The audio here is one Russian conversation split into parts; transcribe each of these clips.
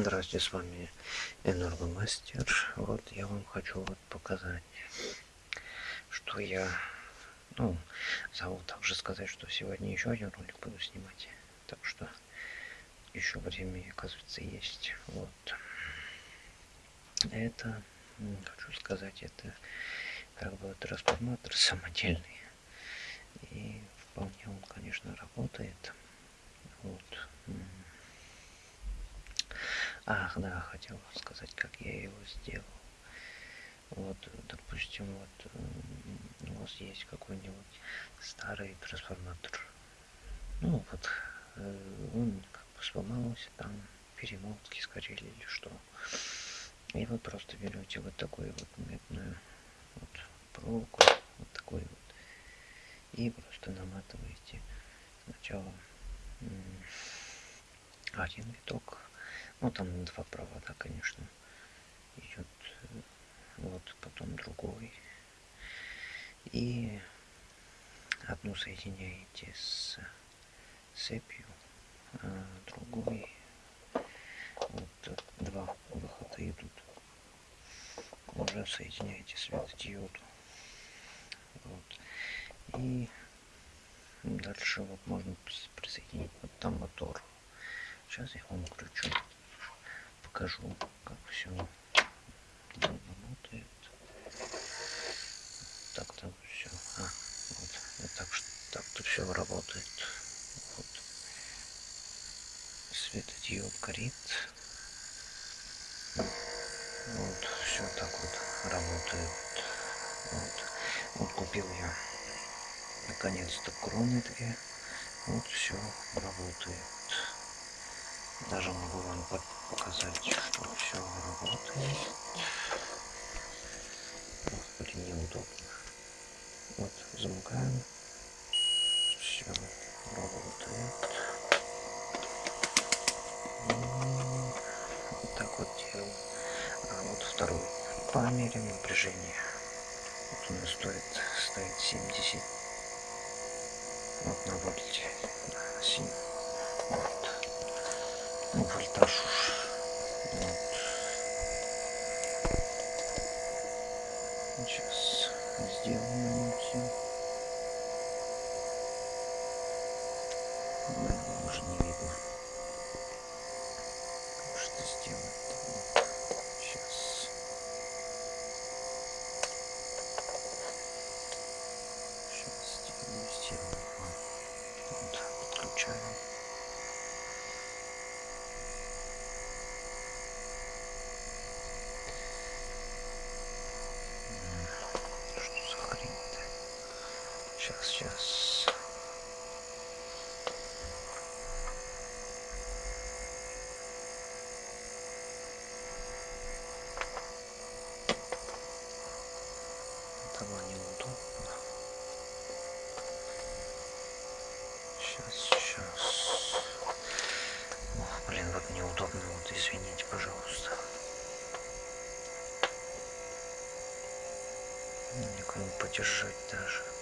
Здравствуйте, с вами Энергомастер. Вот я вам хочу вот показать, что я, ну, забыл также сказать, что сегодня еще один ролик буду снимать. Так что еще время, оказывается, есть. Вот. Это, хочу сказать, это как бы трансформатор самодельный. И вполне он, конечно, работает. Вот. Ах, да, хотел сказать, как я его сделал. Вот, допустим, вот у вас есть какой-нибудь старый трансформатор. Ну, вот, э, он как бы сломался, там перемотки сгорели или что. И вы просто берете вот такую вот медную вот, проволоку, вот такой вот, и просто наматываете сначала один виток ну там два провода конечно. Идет вот потом другой. И одну соединяете с цепью а другой вот два выхода идут. Уже соединяете светодиоду. Вот. И дальше вот можно присоединить вот там мотор. Сейчас я вам включу покажу, как все работает. Так-то все. А, вот, вот так так-то все работает. Вот. Светодиод горит. Вот, все так вот работает. Вот. Вот купил я наконец-то кроны две. Вот все работает. Даже могу вам показать, что все работает. Господи, неудобно. Вот, замыкаем. Все работает. Вот так вот делаем. А вот второй. Померяем напряжение. Вот он стоит, стоит 70 вот на вольте. На 7. Вот. Ну, вольтаж уж Сейчас сделаем все. Наверное, уже не видно. Что сделать? Сейчас. Сейчас сделаю, сделаю. Вот, подключаем. Сейчас, сейчас. Этого неудобно. Сейчас, сейчас. Ох, блин, вот неудобно. Вот извините, пожалуйста. Никому подержать даже.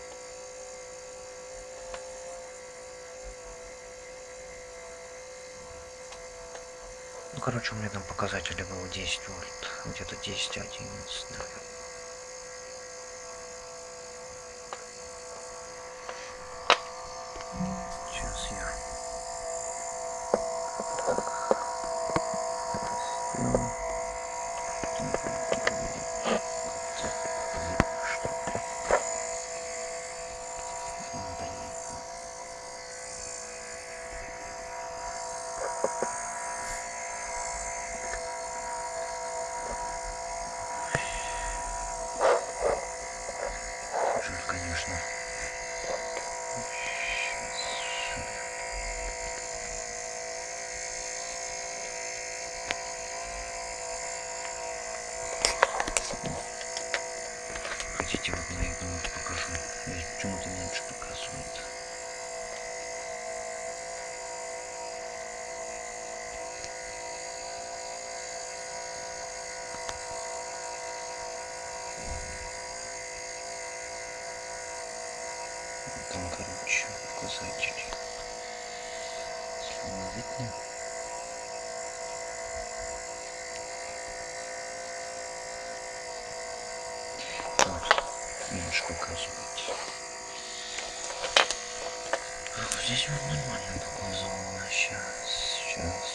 Ну, короче, у меня там показатели было 10 вольт, где-то 10, 11, наверное. бросает чуть-чуть. Если не видно. Вот, немножко указывать. Здесь он нормально показывал, а сейчас, сейчас.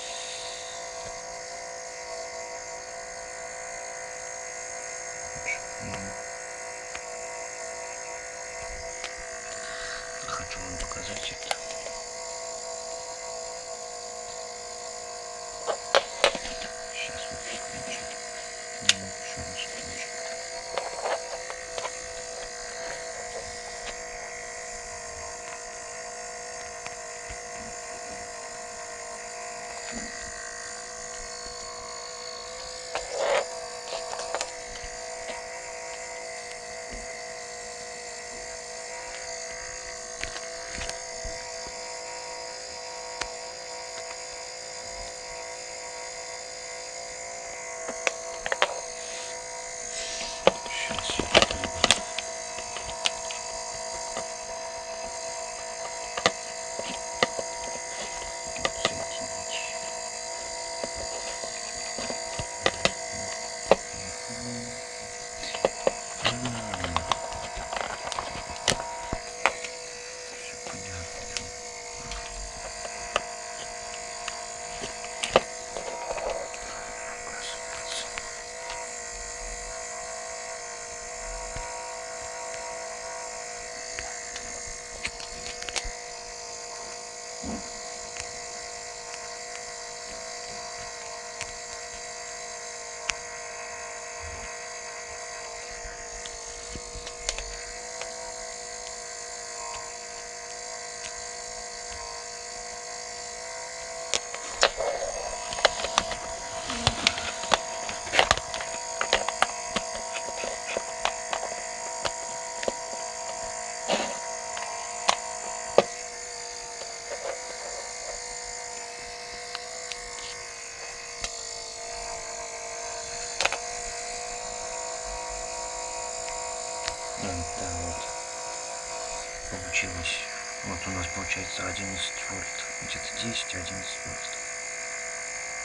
Получилось. Вот у нас получается 11 вольт. Где-то 10, 11 вольт.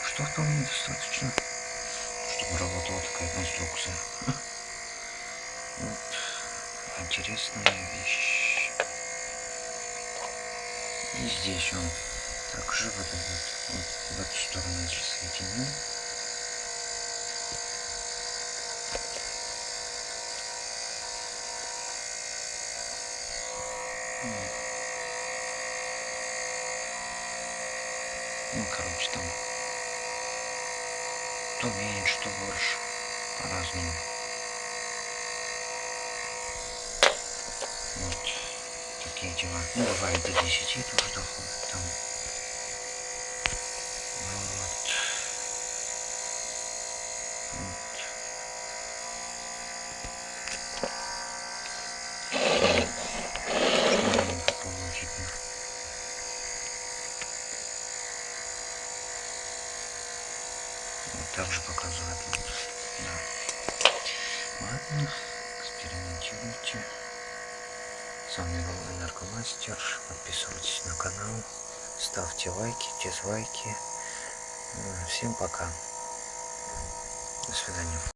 Что вполне достаточно, чтобы работала такая конструкция. Вот. Интересная вещь. И здесь он также вот, вот, в эту сторону если соединил. Ну, короче, там то меньше, то больше. По-разному. Вот такие дела. Ну, бывает до 10 тоже доходит там. Вот. Вот. Что мне попробовать теперь? Вот так же показывает. Вот. Да. Ладно, экспериментируйте. С вами был Энергомастер. Подписывайтесь на канал. Ставьте лайки, дизлайки. Всем пока. До свидания.